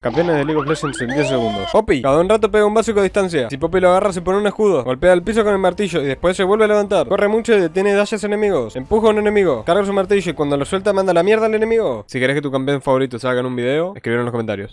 Campeones de League of Legends en 10 segundos. Poppy, cada un rato pega un básico a distancia. Si Poppy lo agarra, se pone un escudo. Golpea el piso con el martillo y después se vuelve a levantar. Corre mucho y detiene dashes enemigos. Empuja a un enemigo. Carga su martillo y cuando lo suelta, manda la mierda al enemigo. Si querés que tu campeón favorito salga en un video, escribir en los comentarios.